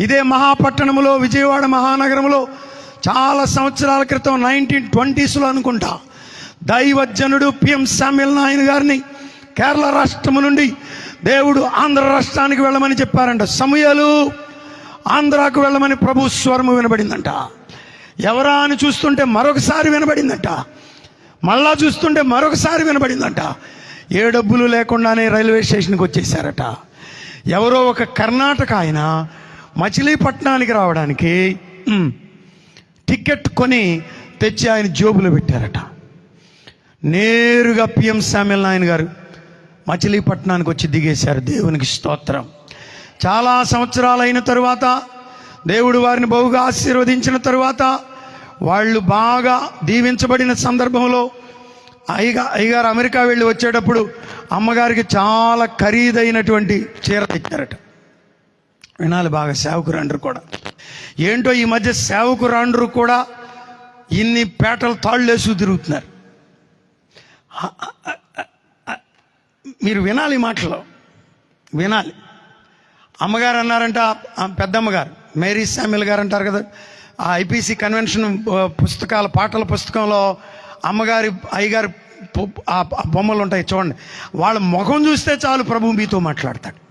ఇదే మహాపట్టణంలో విజయవాడ మహానగరంలో చాలా సంవత్సరాల క్రితం నైన్టీన్ ట్వంటీస్లో అనుకుంటా. దైవజనుడు పిఎం శామ్యుల్ నాయన్ గారిని కేరళ రాష్ట్రం నుండి దేవుడు ఆంధ్ర రాష్ట్రానికి వెళ్ళమని చెప్పారంట. సమయాలు ఆంధ్రాకు వెళ్ళమని ప్రభు స్వరము వినబడిందంట. ఎవరా అని చూస్తుంటే మరొకసారి వినబడిందంట. మళ్ళా చూస్తుంటే మరొకసారి వినబడిందంట. ఏ డబ్బులు లేకుండానే రైల్వే స్టేషన్కి వచ్చేసారట ఎవరో ఒక కర్ణాటక ఆయన మచిలీపట్నానికి రావడానికి టికెట్ కొని తెచ్చి ఆయన జోబులో పెట్టారట. నేరుగా పిఎం శామ్యుల్ నాయన్ గారు మచిలీపట్నానికి వచ్చి దిగేశారు. దేవునికి స్తోత్రం. చాలా సంవత్సరాలైన తరువాత దేవుడు వారిని బహుగా ఆశీర్వదించిన తరువాత వాళ్ళు బాగా దీవించబడిన సందర్భంలో అయ్యగా అయ్యగారు అమెరికా వెళ్ళి వచ్చేటప్పుడు అమ్మగారికి చాలా ఖరీదైనటువంటి చీర తెచ్చారట. వినాలి బాగా సేవకురాండ్రు కూడా. ఏంటో ఈ మధ్య సేవకురాండ్రు కూడా ఇన్ని పేటలు తాళ్ళేసు తిరుగుతున్నారు. మీరు వినాలి మాటలు. వినాలి. అమ్మగారు అన్నారంట పెద్దమ్మగారు మేరీ శామ్యుల్ గారు అంటారు కదా ఆ ఐపీసీ కన్వెన్షన్ పుస్తకాల పాటల పుస్తకంలో అమ్మగారి అయ్యగారి ఆ బొమ్మలు ఉంటాయి చూడండి. వాళ్ళ ముఖం చూస్తే చాలు ప్రభు మీతో మాట్లాడతాడు.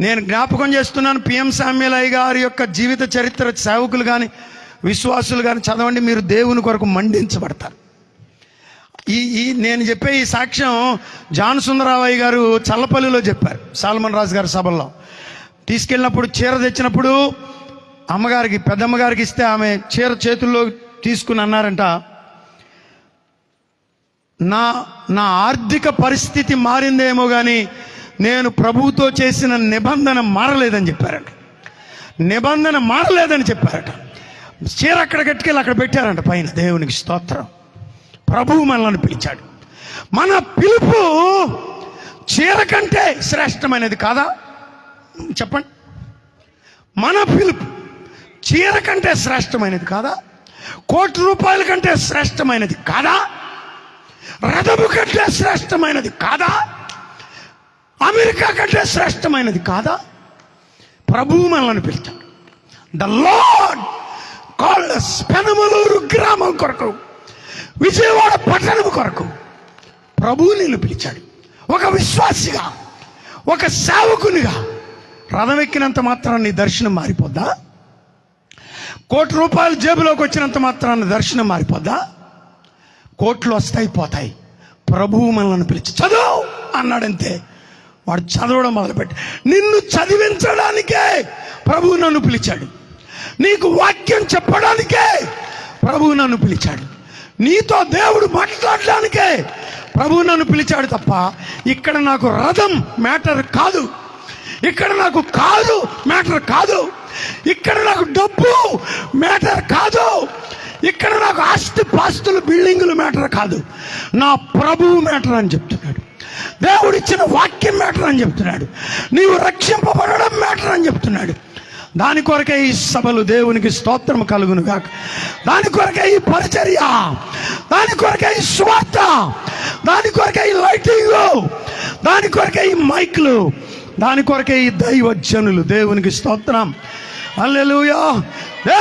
నేను జ్ఞాపకం చేస్తున్నాను పిఎం శామ్యుల్ అయ్య గారి యొక్క జీవిత చరిత్ర సేవకులు కానీ విశ్వాసులు కానీ చదవండి మీరు దేవుని కొరకు మండించబడతారు. ఈ ఈ నేను చెప్పే ఈ సాక్ష్యం జాన్ సుందరరావయ్య గారు చల్లపల్లిలో చెప్పారు సాల్మన్ రాజు గారి సభల్లో. తీసుకెళ్ళినప్పుడు చీర తెచ్చినప్పుడు అమ్మగారికి పెద్దమ్మగారికి ఇస్తే ఆమె చీర చేతుల్లో తీసుకుని అన్నారంట నా నా ఆర్థిక పరిస్థితి మారిందేమో కానీ నేను ప్రభువుతో చేసిన నిబంధన మారలేదని చెప్పారంట. నిబంధన మారలేదని చెప్పారట. చీర అక్కడ కట్టుకెళ్ళి అక్కడ పెట్టారంట పైన. దేవునికి స్తోత్రం. ప్రభువు మనల్ని పిలిచాడు. మన పిలుపు చీర కంటే శ్రేష్టమైనది కాదా? చెప్పండి. మన పిలుపు చీర కంటే శ్రేష్టమైనది కాదా? కోటి రూపాయల కంటే శ్రేష్టమైనది కాదా? రథము కంటే శ్రేష్టమైనది కాదా? అమెరికా కంటే శ్రేష్టమైనది కాదా? ప్రభువు మనల్ని పిలిచాడు ద లార్డ్ కాల్డ్ పెనమలూరు గ్రామం కొరకు విజయవాడ పట్టణం కొరకు ప్రభువు నిన్ను పిలిచాడు. ఒక విశ్వాసిగా ఒక సేవకునిగా రథం ఎక్కినంత మాత్రాన్ని నీ దర్శనం మారిపోద్దా? కోటి రూపాయలు జేబులోకి వచ్చినంత మాత్రాన్ని దర్శనం మారిపోద్దా? కోట్లు వస్తాయి పోతాయి. ప్రభువు మనల్ని పిలిచి చదువు! అన్నాడంతే. వాడు చదవడం మొదలుపెట్టి. నిన్ను చదివించడానికే ప్రభువు నన్ను పిలిచాడు. నీకు వాక్యం చెప్పడానికే ప్రభువు నన్ను పిలిచాడు. నీతో దేవుడు మాట్లాడడానికే ప్రభువు నన్ను పిలిచాడు తప్ప ఇక్కడ నాకు రథం మ్యాటర్ కాదు. ఇక్కడ నాకు కాదు మ్యాటర్ కాదు. ఇక్కడ నాకు డబ్బు మ్యాటర్ కాదు. ఇక్కడ నాకు ఆస్తి పాస్తులు బిల్డింగులు మ్యాటర్ కాదు. నా ప్రభువు మ్యాటర్ అని చెప్తున్నాడు. దేవుడిచ్చిన వాక్యం అని చెప్తున్నాడు. నీవు రక్షింపబడడం మ్యాటర్ అని చెప్తున్నాడు. దాని కొరకే ఈ సభలు దేవునికి స్తోత్రం కలుగును కాక దాని కొరకే ఈ పరిచర్య దాని కొరకే ఈ స్వార్థ దాని కొరకే ఈ లైటింగ్ దాని కొరకే ఈ మైక్లు దాని కొరకే ఈ దైవజనులు. దేవునికి స్తోత్రం. అల్లెలుయా